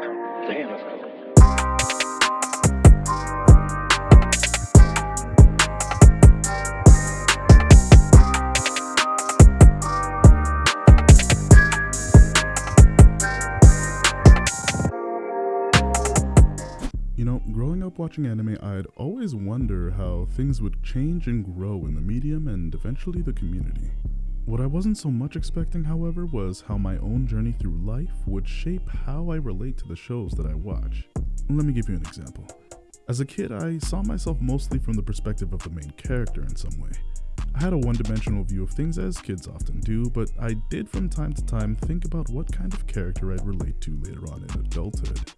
Damn. You know, growing up watching anime, I'd always wonder how things would change and grow in the medium and eventually the community. What I wasn't so much expecting, however, was how my own journey through life would shape how I relate to the shows that I watch. Let me give you an example. As a kid, I saw myself mostly from the perspective of the main character in some way. I had a one dimensional view of things as kids often do, but I did from time to time think about what kind of character I'd relate to later on in adulthood.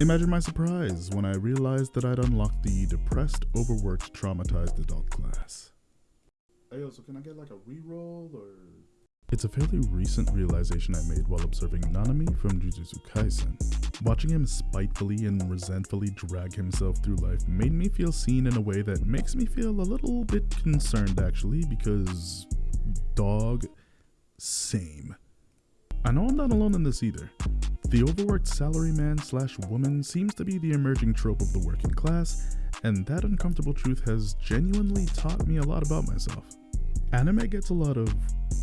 Imagine my surprise when I realized that I'd unlocked the depressed, overworked, traumatized adult class. Hey, so can I get like a reroll or? It's a fairly recent realization I made while observing Nanami from Jujutsu Kaisen. Watching him spitefully and resentfully drag himself through life made me feel seen in a way that makes me feel a little bit concerned actually because dog same. I know I'm not alone in this either. The overworked salaryman slash woman seems to be the emerging trope of the working class, and that uncomfortable truth has genuinely taught me a lot about myself. Anime gets a lot of,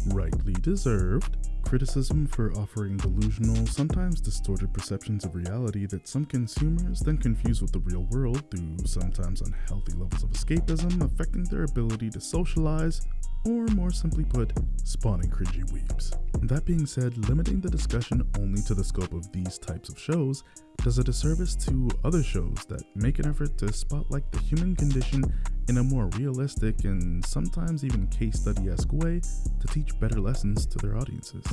rightly deserved, criticism for offering delusional, sometimes distorted perceptions of reality that some consumers then confuse with the real world through sometimes unhealthy levels of escapism, affecting their ability to socialize, or more simply put, spawning cringy weebs. That being said, limiting the discussion only to the scope of these types of shows does a disservice to other shows that make an effort to spotlight the human condition in a more realistic and sometimes even case study-esque way to teach better lessons to their audiences.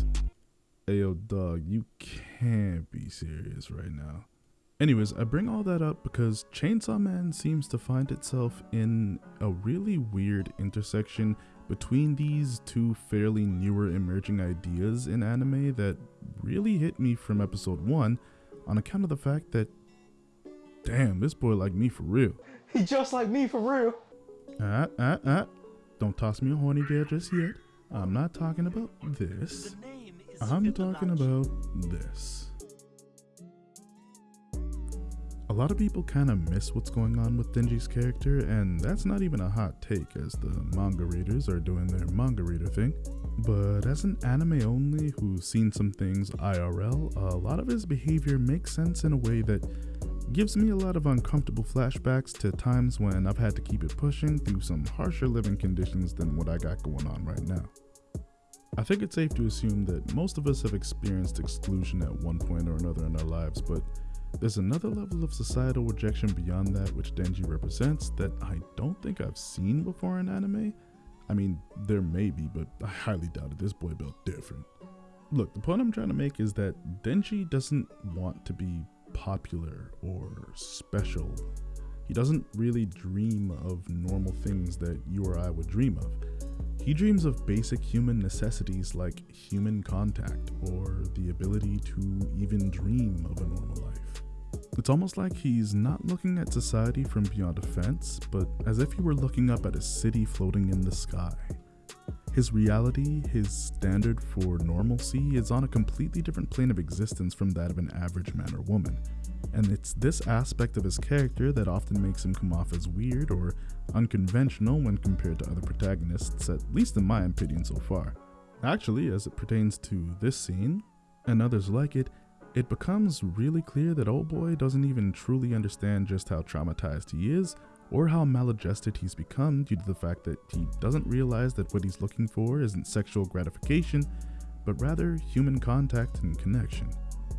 Ayo dog, you can't be serious right now. Anyways, I bring all that up because Chainsaw Man seems to find itself in a really weird intersection between these two fairly newer emerging ideas in anime that really hit me from episode 1 on account of the fact that damn, this boy like me for real. He just like me for real. Ah, ah, ah. Don't toss me a horny bear just yet. I'm not talking about this. I'm talking about this. A lot of people kind of miss what's going on with Denji's character, and that's not even a hot take as the manga readers are doing their manga reader thing. But as an anime only who's seen some things IRL, a lot of his behavior makes sense in a way that gives me a lot of uncomfortable flashbacks to times when I've had to keep it pushing through some harsher living conditions than what I got going on right now. I think it's safe to assume that most of us have experienced exclusion at one point or another in our lives, but there's another level of societal rejection beyond that which Denji represents that I don't think I've seen before in anime. I mean, there may be, but I highly doubt it. This boy built different. Look, the point I'm trying to make is that Denji doesn't want to be popular or special. He doesn't really dream of normal things that you or I would dream of. He dreams of basic human necessities like human contact or the ability to even dream of a normal life. It's almost like he's not looking at society from beyond a fence, but as if he were looking up at a city floating in the sky. His reality, his standard for normalcy, is on a completely different plane of existence from that of an average man or woman. And it's this aspect of his character that often makes him come off as weird or unconventional when compared to other protagonists, at least in my opinion so far. Actually, as it pertains to this scene, and others like it, it becomes really clear that old boy doesn't even truly understand just how traumatized he is or how maladjusted he's become due to the fact that he doesn't realize that what he's looking for isn't sexual gratification, but rather human contact and connection.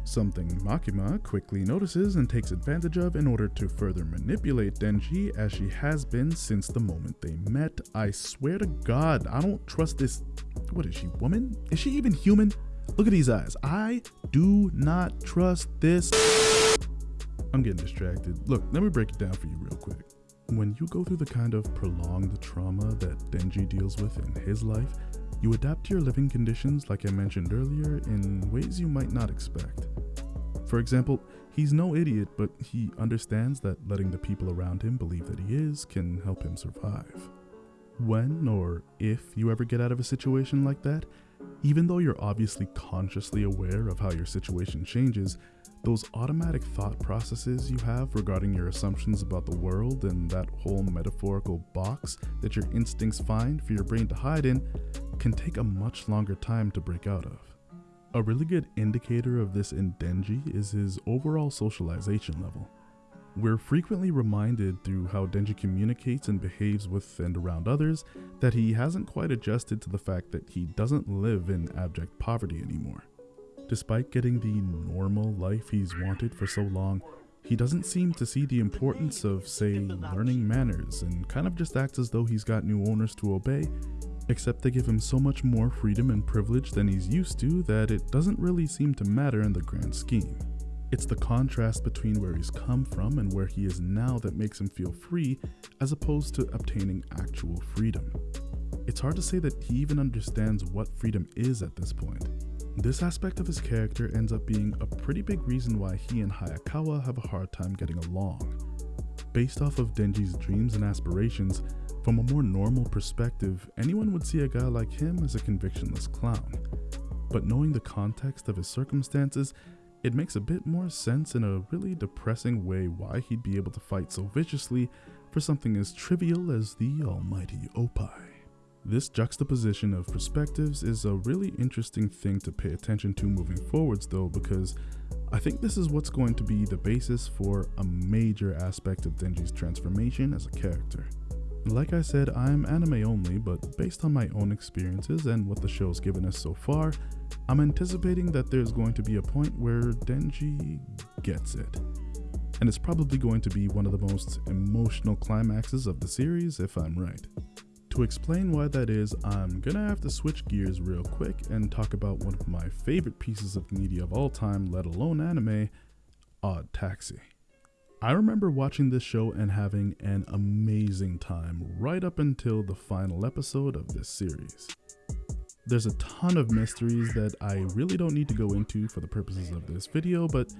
Something Makima quickly notices and takes advantage of in order to further manipulate Denji as she has been since the moment they met. I swear to god, I don't trust this. What is she, woman? Is she even human? Look at these eyes. I do not trust this. I'm getting distracted. Look, let me break it down for you real quick. When you go through the kind of prolonged trauma that Denji deals with in his life, you adapt to your living conditions, like I mentioned earlier, in ways you might not expect. For example, he's no idiot, but he understands that letting the people around him believe that he is can help him survive. When or if you ever get out of a situation like that, even though you're obviously consciously aware of how your situation changes, those automatic thought processes you have regarding your assumptions about the world and that whole metaphorical box that your instincts find for your brain to hide in can take a much longer time to break out of. A really good indicator of this in Denji is his overall socialization level. We're frequently reminded through how Denji communicates and behaves with and around others that he hasn't quite adjusted to the fact that he doesn't live in abject poverty anymore. Despite getting the normal life he's wanted for so long, he doesn't seem to see the importance of, say, learning manners and kind of just acts as though he's got new owners to obey, except they give him so much more freedom and privilege than he's used to that it doesn't really seem to matter in the grand scheme. It's the contrast between where he's come from and where he is now that makes him feel free, as opposed to obtaining actual freedom. It's hard to say that he even understands what freedom is at this point. This aspect of his character ends up being a pretty big reason why he and Hayakawa have a hard time getting along. Based off of Denji's dreams and aspirations, from a more normal perspective, anyone would see a guy like him as a convictionless clown. But knowing the context of his circumstances, it makes a bit more sense in a really depressing way why he'd be able to fight so viciously for something as trivial as the almighty oppai. This juxtaposition of perspectives is a really interesting thing to pay attention to moving forwards though because I think this is what's going to be the basis for a major aspect of Denji's transformation as a character. Like I said, I'm anime only, but based on my own experiences and what the show's given us so far, I'm anticipating that there's going to be a point where Denji gets it. And it's probably going to be one of the most emotional climaxes of the series if I'm right. To explain why that is, I'm gonna have to switch gears real quick and talk about one of my favorite pieces of media of all time, let alone anime, Odd Taxi. I remember watching this show and having an amazing time right up until the final episode of this series. There's a ton of mysteries that I really don't need to go into for the purposes of this video, but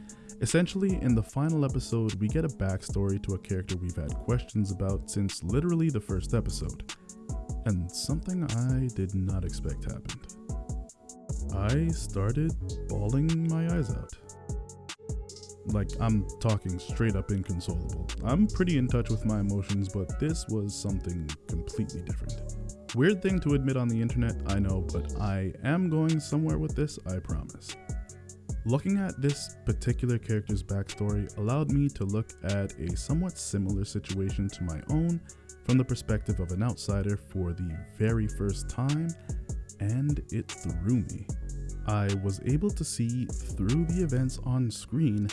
essentially in the final episode we get a backstory to a character we've had questions about since literally the first episode and something I did not expect happened. I started bawling my eyes out. Like, I'm talking straight up inconsolable. I'm pretty in touch with my emotions, but this was something completely different. Weird thing to admit on the internet, I know, but I am going somewhere with this, I promise. Looking at this particular character's backstory allowed me to look at a somewhat similar situation to my own from the perspective of an outsider for the very first time, and it threw me. I was able to see through the events on screen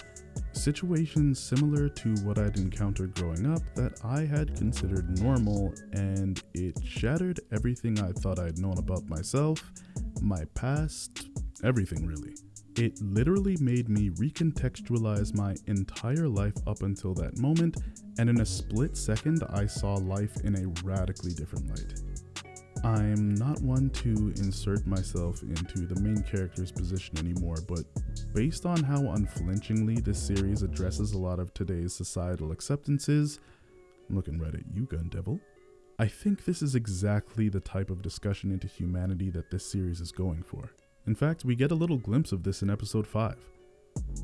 situations similar to what I'd encountered growing up that I had considered normal, and it shattered everything I thought I'd known about myself, my past, everything really. It literally made me recontextualize my entire life up until that moment, and in a split second, I saw life in a radically different light. I'm not one to insert myself into the main character's position anymore, but based on how unflinchingly this series addresses a lot of today's societal acceptances, I'm looking right at you, Gun Devil. I think this is exactly the type of discussion into humanity that this series is going for. In fact, we get a little glimpse of this in episode 5.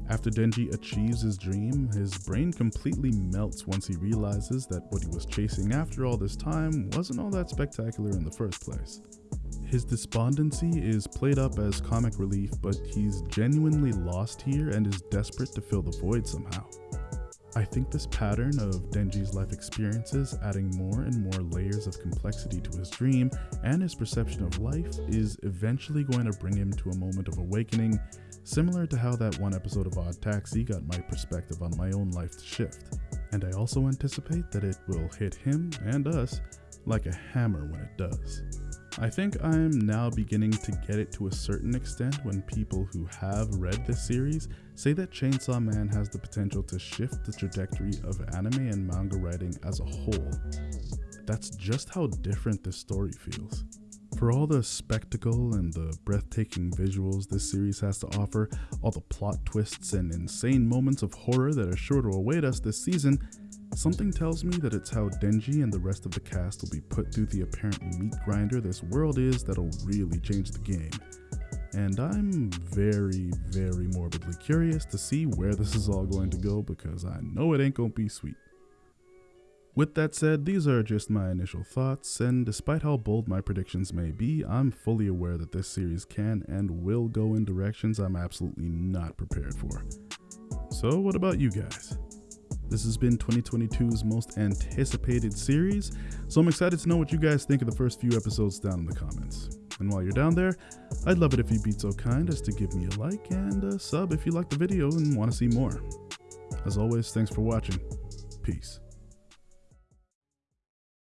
After Denji achieves his dream, his brain completely melts once he realizes that what he was chasing after all this time wasn't all that spectacular in the first place. His despondency is played up as comic relief, but he's genuinely lost here and is desperate to fill the void somehow. I think this pattern of Denji's life experiences adding more and more layers of complexity to his dream and his perception of life is eventually going to bring him to a moment of awakening, similar to how that one episode of Odd Taxi got my perspective on my own life to shift. And I also anticipate that it will hit him and us like a hammer when it does. I think I'm now beginning to get it to a certain extent when people who have read this series say that Chainsaw Man has the potential to shift the trajectory of anime and manga writing as a whole. That's just how different this story feels. For all the spectacle and the breathtaking visuals this series has to offer, all the plot twists and insane moments of horror that are sure to await us this season, Something tells me that it's how Denji and the rest of the cast will be put through the apparent meat grinder this world is that'll really change the game. And I'm very, very morbidly curious to see where this is all going to go because I know it ain't gonna be sweet. With that said, these are just my initial thoughts, and despite how bold my predictions may be, I'm fully aware that this series can and will go in directions I'm absolutely not prepared for. So, what about you guys? This has been 2022's most anticipated series, so I'm excited to know what you guys think of the first few episodes down in the comments. And while you're down there, I'd love it if you'd be so kind as to give me a like and a sub if you like the video and want to see more. As always, thanks for watching. Peace.